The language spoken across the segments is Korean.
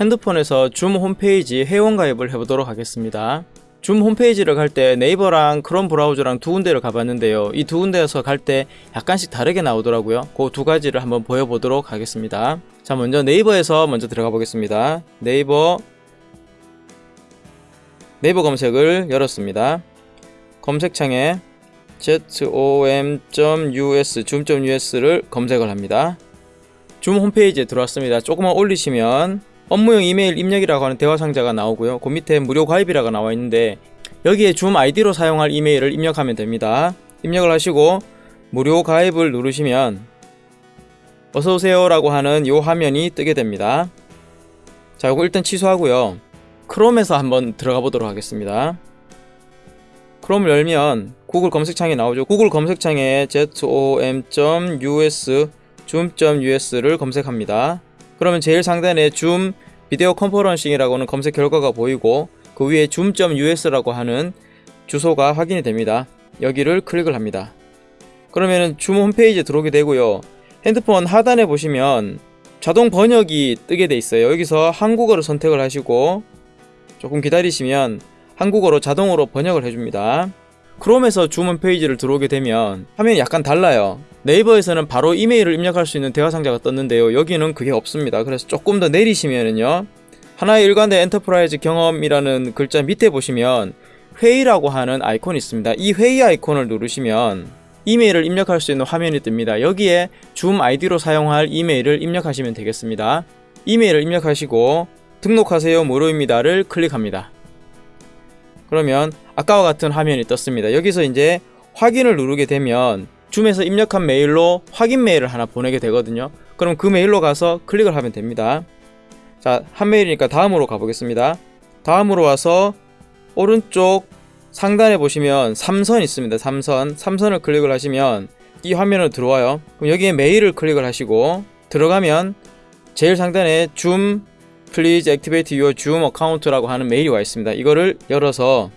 핸드폰에서 줌 홈페이지 회원가입을 해보도록 하겠습니다. 줌 홈페이지를 갈 때 네이버랑 크롬 브라우저랑 두 군데를 가봤는데요. 이 두 군데에서 갈 때 약간씩 다르게 나오더라고요. 그 두 가지를 한번 보여보도록 하겠습니다. 자 먼저 네이버에서 먼저 들어가 보겠습니다. 네이버 네이버 검색을 열었습니다. 검색창에 zom.us 줌.us를 검색을 합니다. 줌 홈페이지에 들어왔습니다. 조금만 올리시면 업무용 이메일 입력이라고 하는 대화 상자가 나오고요. 그 밑에 무료 가입이라고 나와 있는데 여기에 줌 아이디로 사용할 이메일을 입력하면 됩니다. 입력을 하시고 무료 가입을 누르시면 어서오세요 라고 하는 이 화면이 뜨게 됩니다. 자 이거 일단 취소하고요. 크롬에서 한번 들어가 보도록 하겠습니다. 크롬을 열면 구글 검색창에 나오죠. 구글 검색창에 zom.us 줌.us를 검색합니다. 그러면 제일 상단에 줌 비디오 컨퍼런싱이라고는 검색 결과가 보이고 그 위에 줌.us라고 하는 주소가 확인이 됩니다. 여기를 클릭을 합니다. 그러면 줌 홈페이지에 들어오게 되고요. 핸드폰 하단에 보시면 자동 번역이 뜨게 돼 있어요. 여기서 한국어를 선택을 하시고 조금 기다리시면 한국어로 자동으로 번역을 해줍니다. 크롬에서 줌 홈페이지를 들어오게 되면 화면이 약간 달라요. 네이버에서는 바로 이메일을 입력할 수 있는 대화 상자가 떴는데요. 여기는 그게 없습니다. 그래서 조금 더 내리시면은요. 하나의 일관된 enterprise 경험이라는 글자 밑에 보시면 회의라고 하는 아이콘이 있습니다. 이 회의 아이콘을 누르시면 이메일을 입력할 수 있는 화면이 뜹니다. 여기에 줌 아이디로 사용할 이메일을 입력하시면 되겠습니다. 이메일을 입력하시고 등록하세요 무료입니다를 클릭합니다. 그러면 아까와 같은 화면이 떴습니다. 여기서 이제 확인을 누르게 되면 Zoom에서 입력한 메일로 확인 메일을 하나 보내게 되거든요. 그럼 그 메일로 가서 클릭을 하면 됩니다. 자, 한 메일이니까 다음으로 가보겠습니다. 다음으로 와서 오른쪽 상단에 보시면 3선 있습니다. 3선. 3선을 클릭을 하시면 이 화면으로 들어와요. 그럼 여기에 메일을 클릭을 하시고 들어가면 제일 상단에 줌 please activate your Zoom account라고 하는 메일이 와 있습니다. 이거를 열어서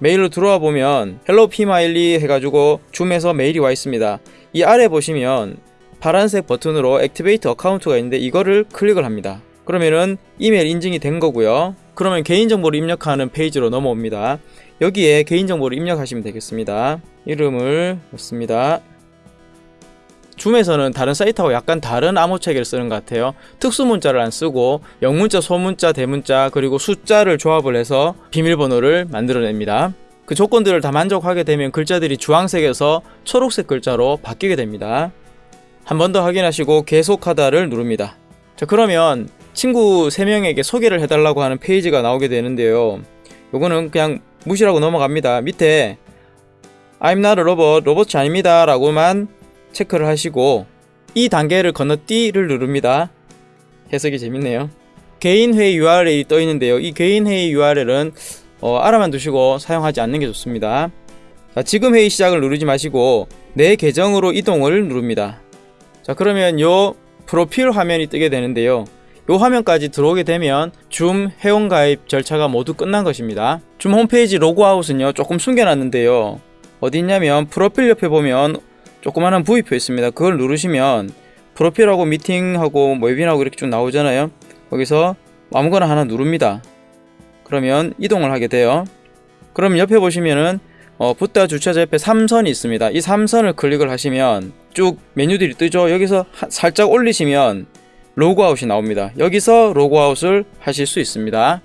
메일로 들어와 보면 hello p마일리 해가지고 줌에서 메일이 와 있습니다. 이 아래 보시면 파란색 버튼으로 activate account가 있는데 이거를 클릭을 합니다. 그러면은 이메일 인증이 된 거고요. 그러면 개인정보를 입력하는 페이지로 넘어옵니다. 여기에 개인정보를 입력하시면 되겠습니다. 이름을 넣습니다. 줌에서는 다른 사이트하고 약간 다른 암호 체계를 쓰는 것 같아요. 특수 문자를 안 쓰고 영문자, 소문자, 대문자 그리고 숫자를 조합을 해서 비밀번호를 만들어냅니다. 그 조건들을 다 만족하게 되면 글자들이 주황색에서 초록색 글자로 바뀌게 됩니다. 한 번 더 확인하시고 계속하다를 누릅니다. 자 그러면 친구 3명에게 소개를 해달라고 하는 페이지가 나오게 되는데요. 요거는 그냥 무시하고 넘어갑니다. 밑에 I'm not a robot, 로봇이 아닙니다 라고만 체크를 하시고 이 단계를 건너뛰를 누릅니다. 해석이 재밌네요. 개인 회의 URL이 떠 있는데요. 이 개인 회의 URL은 어, 알아만 두시고 사용하지 않는 게 좋습니다. 자, 지금 회의 시작을 누르지 마시고 내 계정으로 이동을 누릅니다. 자, 그러면 요 프로필 화면이 뜨게 되는데요. 요 화면까지 들어오게 되면 줌 회원가입 절차가 모두 끝난 것입니다. 줌 홈페이지 로그아웃은요 조금 숨겨놨는데요. 어디 있냐면 프로필 옆에 보면 조그마한 부위표 있습니다. 그걸 누르시면 프로필하고 미팅하고 뭐 웨빈하고 이렇게 쭉 나오잖아요. 거기서 아무거나 하나 누릅니다. 그러면 이동을 하게 돼요. 그럼 옆에 보시면은 어, 붓다 주차자 옆에 3선이 있습니다. 이 3선을 클릭을 하시면 쭉 메뉴들이 뜨죠. 여기서 하, 살짝 올리시면 로그아웃이 나옵니다. 여기서 로그아웃을 하실 수 있습니다.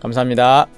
감사합니다.